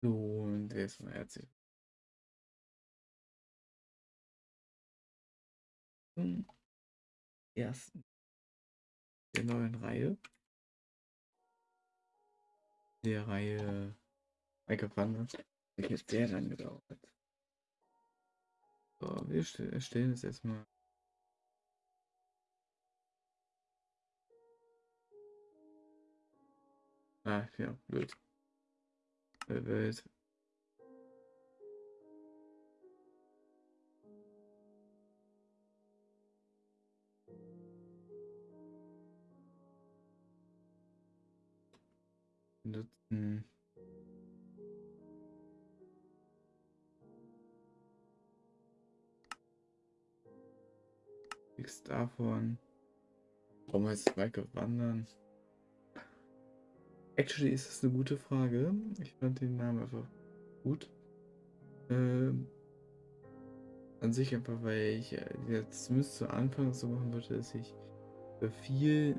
So, und erstmal herzlich willkommen zum ersten der neuen Reihe. Der Reihe Michael Wanders. Jetzt sehr lange gedauert. So, wir erstellen es erstmal. Ah, ja, blöd. Welt. Nutzen. Nichts davon. Warum heißt Michael Wandern? Actually ist das eine gute Frage. Ich fand den Namen einfach gut. Ähm, an sich einfach, weil ich äh, jetzt zumindest zu Anfang so machen würde, dass ich viel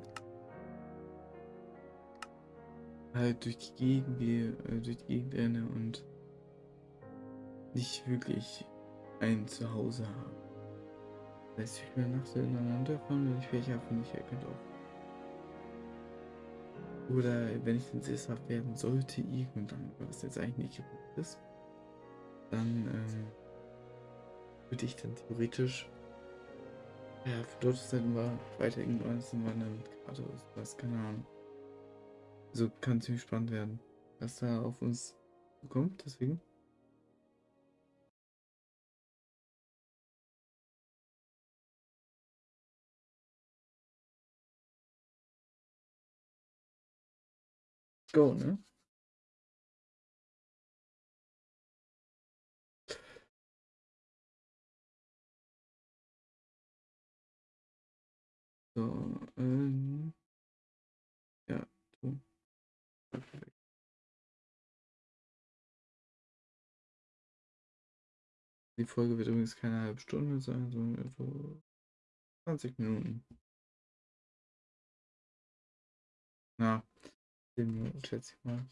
halt durch die Gegend gehe, äh, durch die Gegend renne und nicht wirklich ein Zuhause habe. Das heißt, ich bin nachts ineinander fahren, wenn ich welche habe, ich erkennt auch oder wenn ich dann sesshaft werden sollte, irgendwann, was jetzt eigentlich nicht geplant ist, dann ähm, würde ich dann theoretisch ja, für Deutschland war weiter irgendwann wandern, gerade was, keine Ahnung. So kann ziemlich spannend werden, was da auf uns kommt, deswegen. Go, ne? So, ähm, ja, so. Die Folge wird übrigens keine halbe Stunde sein, sondern etwa 20 Minuten. Na, 10 Minuten, schätze ich mal.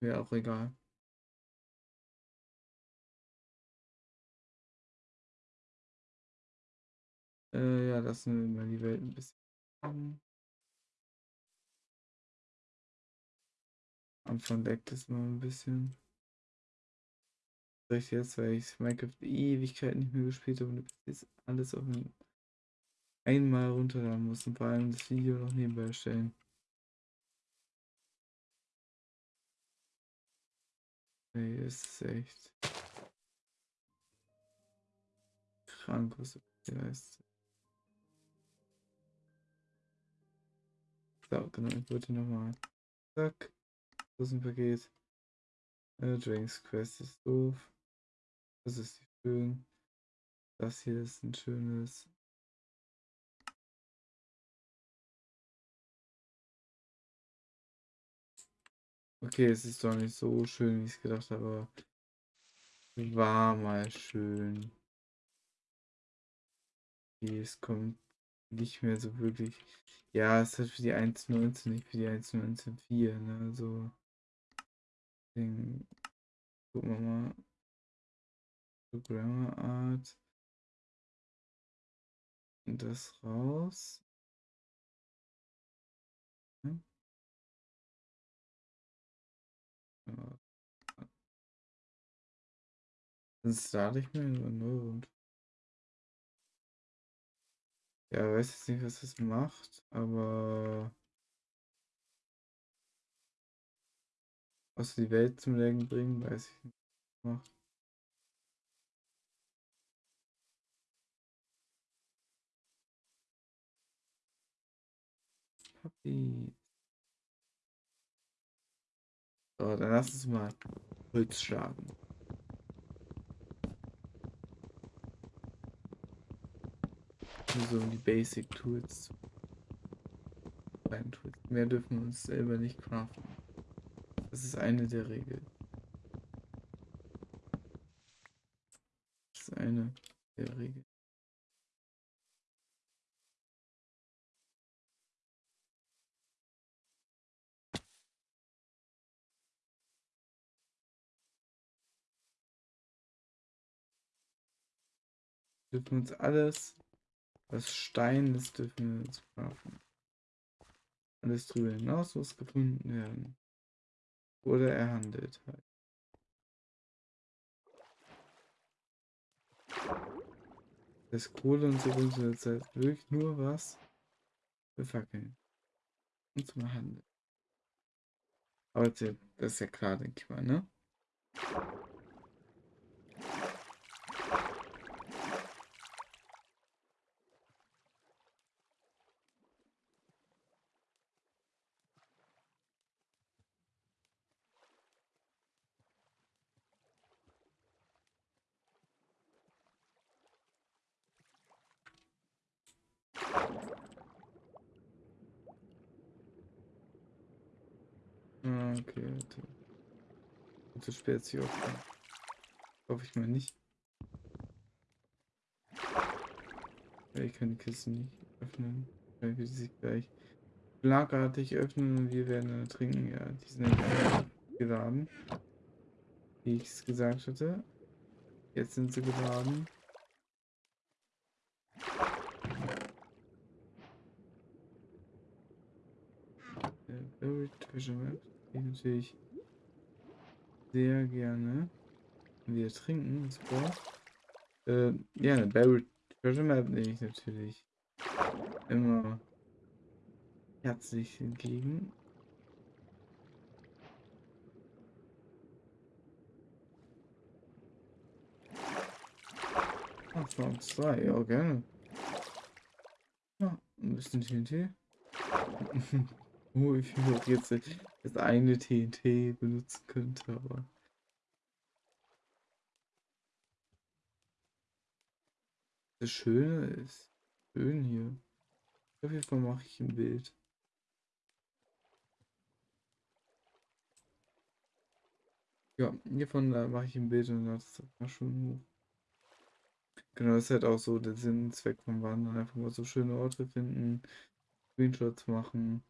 Wäre auch egal. Äh, ja, lassen wir mal die Welt ein bisschen. Anfang deckt es mal ein bisschen. Vielleicht jetzt, weil ich Minecraft Ewigkeit nicht mehr gespielt habe und jetzt alles auf einmal runterladen muss und vor allem das Video noch nebenbei Nee, ist echt krank, was du leistet. So, genau, ich wollte nochmal. Zack. Das ist ein Paket. Äh, Drinks Quest ist doof. Das ist nicht schön. Das hier ist ein schönes. Okay, es ist doch nicht so schön, wie ich es gedacht habe, war mal schön. Okay, es kommt nicht mehr so wirklich. Ja, es ist für die 1.19, nicht für die 1.19.4, ne? Also. Deswegen gucken wir mal. Programmer Art. Und das raus. Dann starte ich mir nur und ja, weiß jetzt nicht, was das macht, aber was die Welt zum Legen bringen, weiß ich nicht. Macht. Puppy. So, dann lass uns mal Holz schlagen. Nur so die Basic Tools. Tools. Mehr dürfen wir uns selber nicht craften. Das ist eine der Regeln. Das ist eine der Regeln. Dürfen uns alles, was Stein ist, dürfen wir uns kaufen. Alles drüber hinaus muss gefunden werden. Oder er handelt halt. Das Kohle und so bringt jetzt halt wirklich nur was für Fackeln. Und zum Handeln. Aber das ist ja klar, denke ich mal, ne? Ah, okay, spät sie öffnen. Hoffe ich mal nicht. Ja, ich kann die Kiste nicht öffnen. Weil wir sie gleich schlagartig öffnen und wir werden trinken. Ja, die sind nicht geladen. Wie ich es gesagt hatte. Jetzt sind sie geladen. Treasure Map. Die natürlich sehr gerne. Wir trinken, das braucht. Äh, ja, eine Buried Treasure Map nehme ich natürlich immer herzlich entgegen. Ach, zwei, ja, gerne. Ja, ein bisschen TNT. Oh, ich will jetzt das eine TNT benutzen könnte, aber. Das Schöne ist schön hier. Auf jeden Fall mache ich ein Bild. Ja, hiervon mache ich ein Bild und das war schon. Genau, das ist halt auch so der Sinn und Zweck vom Wandern. Einfach mal so schöne Orte finden, Screenshots machen.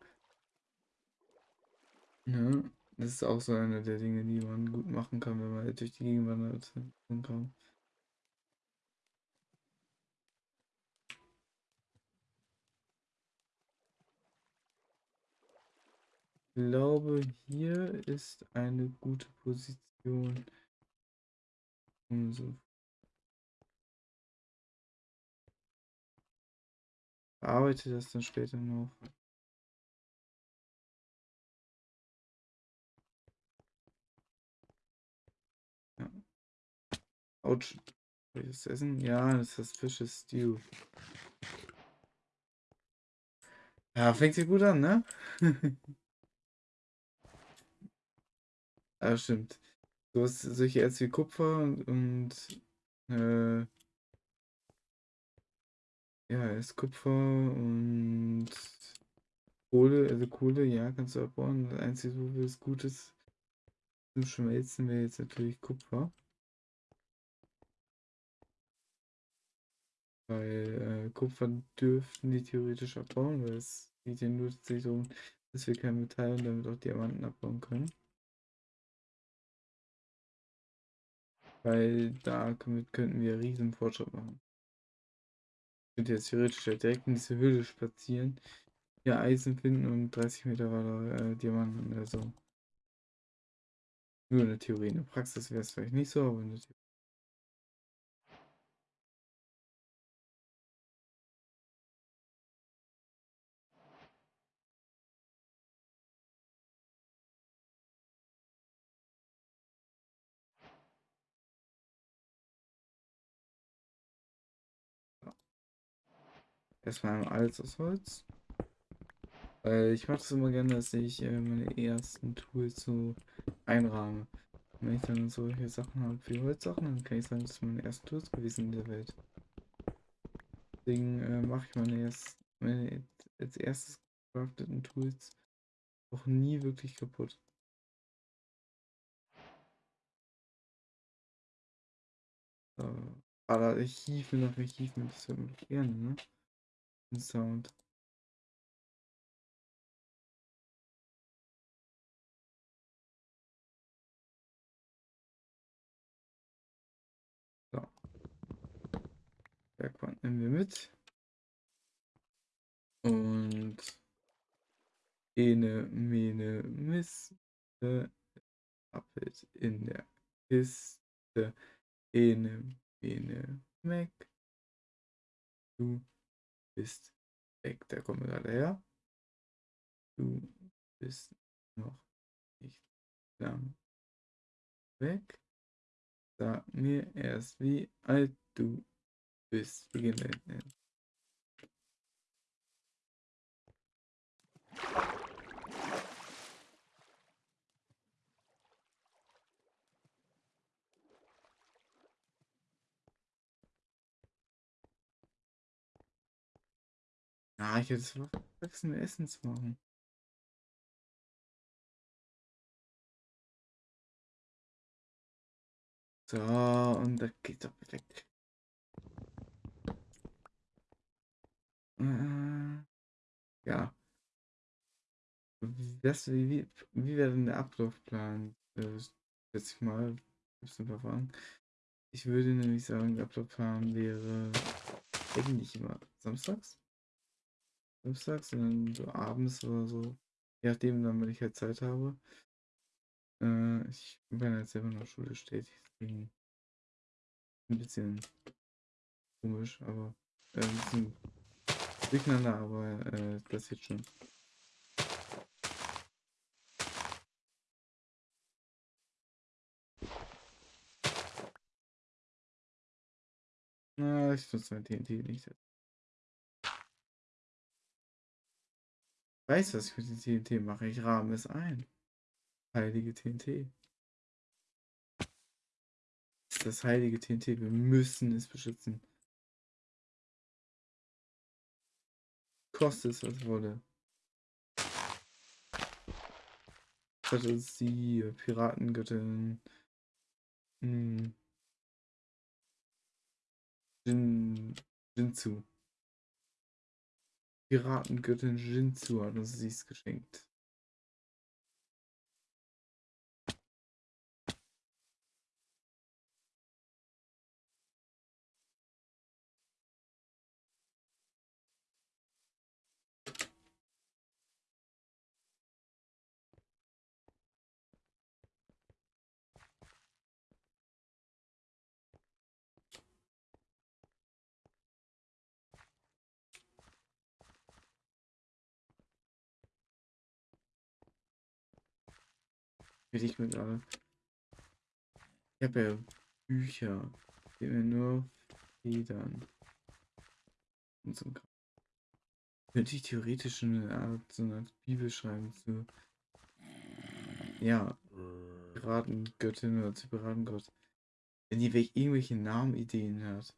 Ja, das ist auch so eine der Dinge, die man gut machen kann, wenn man durch die Gegend wandert. Kann. Ich glaube, hier ist eine gute Position. Um so Bearbeite das dann später noch. Autsch. Das essen? Ja, das ist Fisches Stew. Ja, fängt sich gut an, ne? ah, stimmt. Du hast solche Erz wie Kupfer und, und äh, ja, ist Kupfer und Kohle, also Kohle, ja, kannst du abbauen. Das Einzige, wo es gut ist zum Schmelzen, wäre jetzt natürlich Kupfer. Weil äh, Kupfer dürften die theoretisch abbauen, weil es geht ja nur tatsächlich darum, dass wir kein Metall und damit auch Diamanten abbauen können. Weil da könnten wir riesen Fortschritt machen. Ich könnte jetzt theoretisch direkt in diese Höhle spazieren, hier Eisen finden und 30 Meter weiter äh, Diamanten oder so. Nur in der Theorie. In der Praxis wäre es vielleicht nicht so, aber in der Theorie. Erstmal alles aus Holz. Weil ich mache es immer gerne, dass ich äh, meine ersten Tools so einrahme. Wenn ich dann solche Sachen habe wie Holzsachen, dann kann ich sagen, das sind meine ersten Tools gewesen in der Welt. Deswegen äh, mache ich meine, erst, meine als erstes gecrafteten Tools auch nie wirklich kaputt. Aber ich hiefe hiefe mir das immer gerne, ne? Sound. So. Bergwand nehmen wir mit. Und Ene, Mene, Miste, Appelt in der Kiste. Ene, Mene, Meck. Du bist weg. Da kommen wir gerade her. Du bist noch nicht lang weg. Sag mir erst, wie alt du bist. Beginn Ah, ich hätte es vergessen, Essen zu machen. So, und da geht doch perfekt. Äh, ja. Das, wie, wie wäre denn der Ablaufplan? Äh, Setz ich mal. Ein paar Fragen. Ich würde nämlich sagen, der Ablaufplan wäre eigentlich immer samstags. Samstags, sondern so abends oder so. Je nachdem, dann, wenn ich halt Zeit habe. Äh, ich bin halt selber in der Schule deswegen ein bisschen komisch, aber äh, ein bisschen durcheinander, aber äh, das jetzt schon. Na, ich nutze mein TNT nicht. Weiß, was ich mit dem TNT mache. Ich rahme es ein. Heilige TNT. Das heilige TNT. Wir müssen es beschützen. Kostet es, was wolle. Das ist die Piratengöttin. Hm. Jin, Jinzu. Piratengöttin Jinzu hat uns dies geschenkt. Will ich mir gerade. Ich habe ja Bücher. Die mir nur Federn. Und so Könnte ich theoretisch eine Art, so eine Bibel schreiben zu. Ja. Piratengöttin oder zu Piratengott. Wenn die irgendwelche Namenideen hat.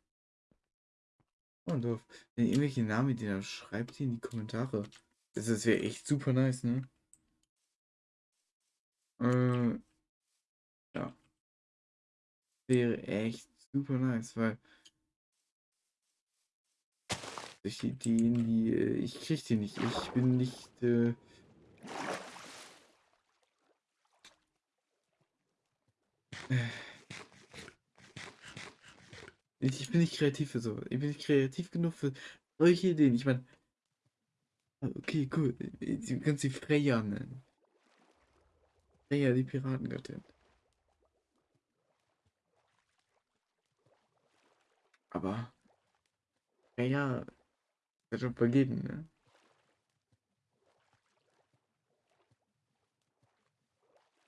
Oh, doof. Wenn ihr irgendwelche Namenideen habt, schreibt die in die Kommentare. Das, das wäre echt super nice, ne? Äh, ja. Wäre echt super nice, weil durch die Ideen, die äh, ich krieg die nicht. Ich bin nicht äh, ich bin nicht kreativ für so. Ich bin nicht kreativ genug für solche Ideen. Ich meine, okay, cool. Du kannst sie Freya nennen. Freya, die Piratengöttin. Aber Freya wird schon vergeben, ne?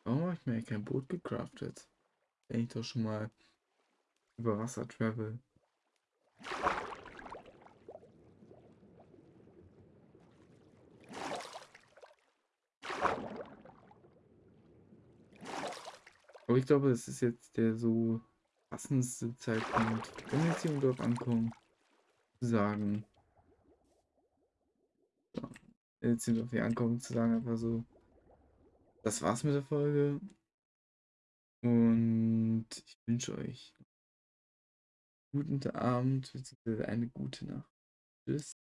Warum habe ich mir kein Boot gecraftet? Wenn ich doch schon mal über Wasser travel. Aber ich glaube, es ist jetzt der so passendste Zeitpunkt, wenn wir jetzt hier im Dorf ankommen, zu sagen. So, jetzt sind wir ankommen, zu sagen einfach so. Das war's mit der Folge. Und ich wünsche euch guten Abend, beziehungsweise eine gute Nacht. Tschüss.